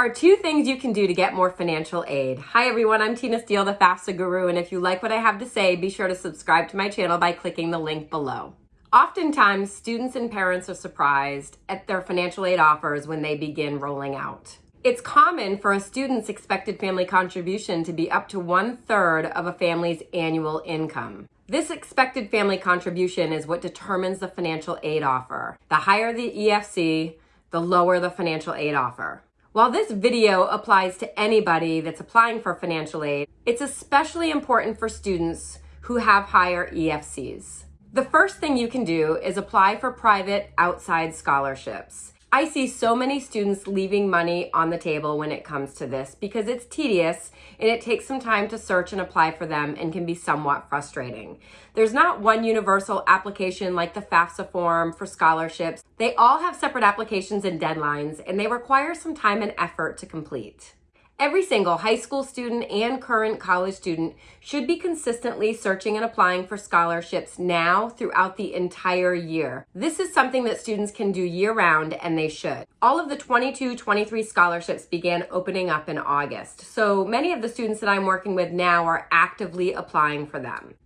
are two things you can do to get more financial aid. Hi everyone, I'm Tina Steele, the FAFSA Guru, and if you like what I have to say, be sure to subscribe to my channel by clicking the link below. Oftentimes, students and parents are surprised at their financial aid offers when they begin rolling out. It's common for a student's expected family contribution to be up to one third of a family's annual income. This expected family contribution is what determines the financial aid offer. The higher the EFC, the lower the financial aid offer. While this video applies to anybody that's applying for financial aid, it's especially important for students who have higher EFCs. The first thing you can do is apply for private outside scholarships. I see so many students leaving money on the table when it comes to this because it's tedious and it takes some time to search and apply for them and can be somewhat frustrating. There's not one universal application like the FAFSA form for scholarships. They all have separate applications and deadlines and they require some time and effort to complete. Every single high school student and current college student should be consistently searching and applying for scholarships now throughout the entire year. This is something that students can do year round and they should. All of the 22-23 scholarships began opening up in August, so many of the students that I'm working with now are actively applying for them.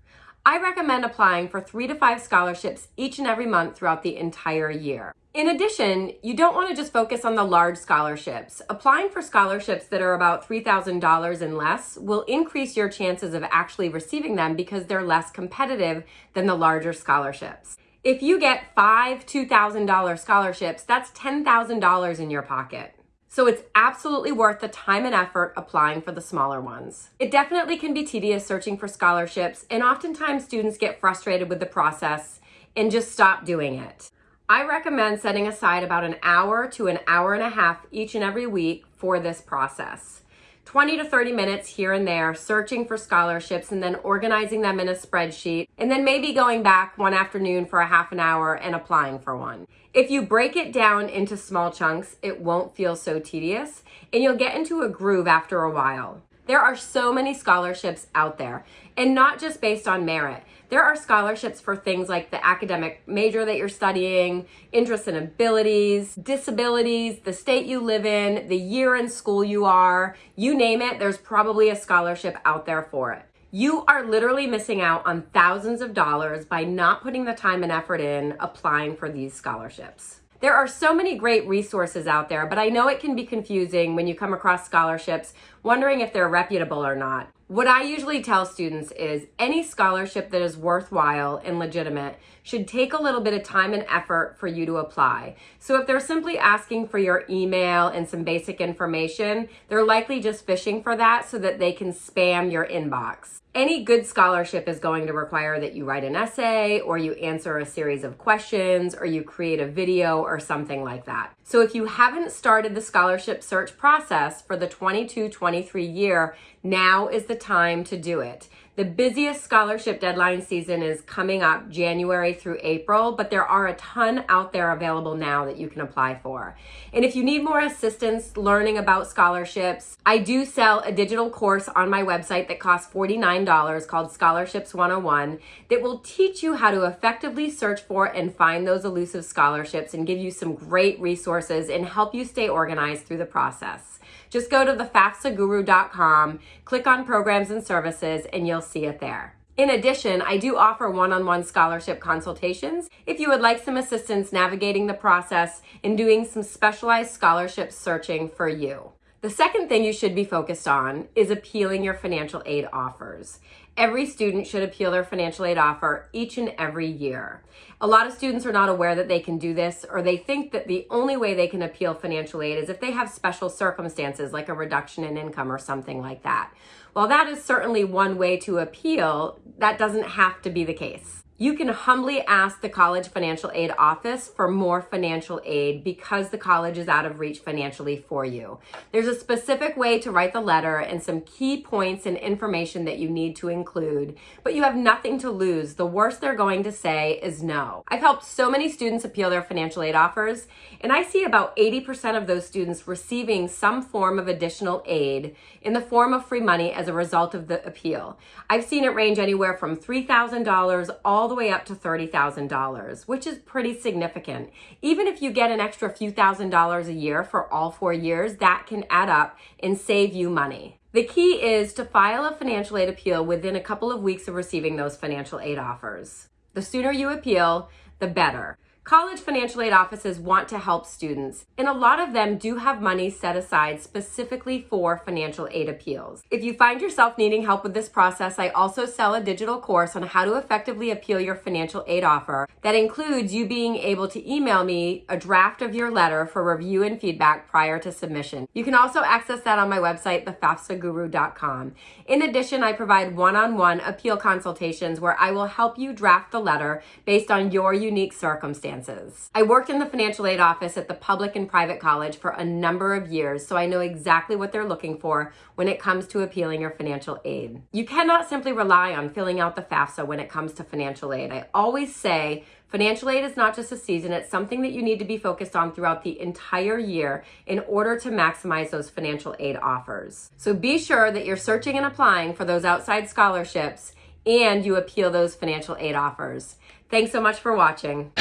I recommend applying for three to five scholarships each and every month throughout the entire year. In addition, you don't want to just focus on the large scholarships. Applying for scholarships that are about $3,000 and less will increase your chances of actually receiving them because they're less competitive than the larger scholarships. If you get five $2,000 scholarships, that's $10,000 in your pocket. So it's absolutely worth the time and effort applying for the smaller ones. It definitely can be tedious searching for scholarships and oftentimes students get frustrated with the process and just stop doing it. I recommend setting aside about an hour to an hour and a half each and every week for this process. 20 to 30 minutes here and there searching for scholarships and then organizing them in a spreadsheet and then maybe going back one afternoon for a half an hour and applying for one. If you break it down into small chunks, it won't feel so tedious and you'll get into a groove after a while. There are so many scholarships out there and not just based on merit. There are scholarships for things like the academic major that you're studying, interests and abilities, disabilities, the state you live in, the year in school you are, you name it, there's probably a scholarship out there for it. You are literally missing out on thousands of dollars by not putting the time and effort in applying for these scholarships. There are so many great resources out there, but I know it can be confusing when you come across scholarships, wondering if they're reputable or not. What I usually tell students is any scholarship that is worthwhile and legitimate should take a little bit of time and effort for you to apply. So if they're simply asking for your email and some basic information, they're likely just fishing for that so that they can spam your inbox. Any good scholarship is going to require that you write an essay or you answer a series of questions or you create a video or something like that. So if you haven't started the scholarship search process for the 22-23 year, now is the time to do it. The busiest scholarship deadline season is coming up January through April, but there are a ton out there available now that you can apply for. And if you need more assistance learning about scholarships, I do sell a digital course on my website that costs $49 called Scholarships 101 that will teach you how to effectively search for and find those elusive scholarships and give you some great resources and help you stay organized through the process. Just go to thefafsaguru.com, click on programs and services, and you'll see it there. In addition, I do offer one-on-one -on -one scholarship consultations if you would like some assistance navigating the process and doing some specialized scholarship searching for you. The second thing you should be focused on is appealing your financial aid offers. Every student should appeal their financial aid offer each and every year. A lot of students are not aware that they can do this or they think that the only way they can appeal financial aid is if they have special circumstances like a reduction in income or something like that. While that is certainly one way to appeal, that doesn't have to be the case. You can humbly ask the College Financial Aid Office for more financial aid because the college is out of reach financially for you. There's a specific way to write the letter and some key points and information that you need to include, but you have nothing to lose. The worst they're going to say is no. I've helped so many students appeal their financial aid offers, and I see about 80% of those students receiving some form of additional aid in the form of free money as a result of the appeal. I've seen it range anywhere from $3,000 all all the way up to $30,000, which is pretty significant. Even if you get an extra few thousand dollars a year for all four years, that can add up and save you money. The key is to file a financial aid appeal within a couple of weeks of receiving those financial aid offers. The sooner you appeal, the better. College financial aid offices want to help students, and a lot of them do have money set aside specifically for financial aid appeals. If you find yourself needing help with this process, I also sell a digital course on how to effectively appeal your financial aid offer that includes you being able to email me a draft of your letter for review and feedback prior to submission. You can also access that on my website, thefafsaguru.com. In addition, I provide one-on-one appeal consultations where I will help you draft the letter based on your unique circumstances circumstances. I worked in the financial aid office at the public and private college for a number of years, so I know exactly what they're looking for when it comes to appealing your financial aid. You cannot simply rely on filling out the FAFSA when it comes to financial aid. I always say Financial aid is not just a season, it's something that you need to be focused on throughout the entire year in order to maximize those financial aid offers. So be sure that you're searching and applying for those outside scholarships and you appeal those financial aid offers. Thanks so much for watching.